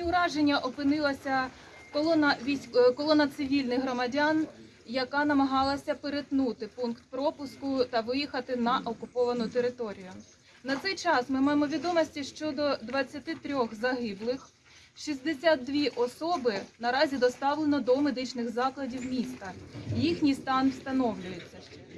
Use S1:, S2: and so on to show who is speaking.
S1: зоні ураження опинилася колона військ... Е, колона цивільних громадян, яка намагалася перетнути пункт пропуску та виїхати на окуповану територію. На цей час ми маємо відомості щодо 23 загиблих. 62 особи наразі доставлено до медичних закладів міста. Їхній стан встановлюється ще.